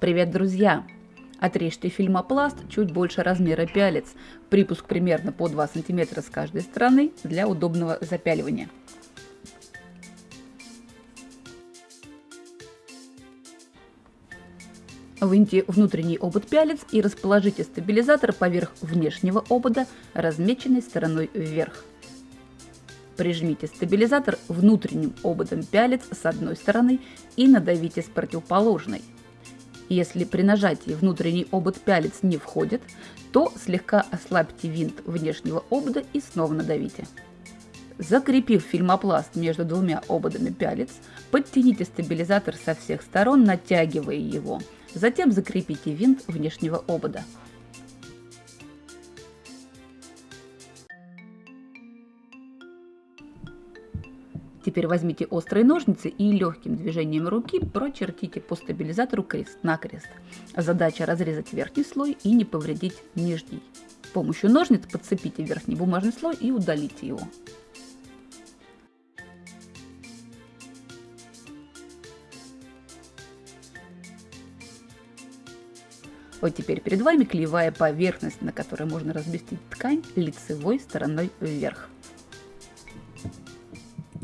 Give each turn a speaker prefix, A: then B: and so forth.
A: Привет, друзья! Отрежьте фильмопласт чуть больше размера пялец. Припуск примерно по 2 см с каждой стороны для удобного запяливания. Выньте внутренний обод пялец и расположите стабилизатор поверх внешнего обода, размеченной стороной вверх. Прижмите стабилизатор внутренним ободом пялец с одной стороны и надавите с противоположной. Если при нажатии внутренний обод пялец не входит, то слегка ослабьте винт внешнего обода и снова надавите. Закрепив фильмопласт между двумя ободами пялец, подтяните стабилизатор со всех сторон, натягивая его. Затем закрепите винт внешнего обода. Теперь возьмите острые ножницы и легким движением руки прочертите по стабилизатору крест-накрест. Задача разрезать верхний слой и не повредить нижний. С помощью ножниц подцепите верхний бумажный слой и удалите его. Вот теперь перед вами клеевая поверхность, на которой можно разместить ткань лицевой стороной вверх.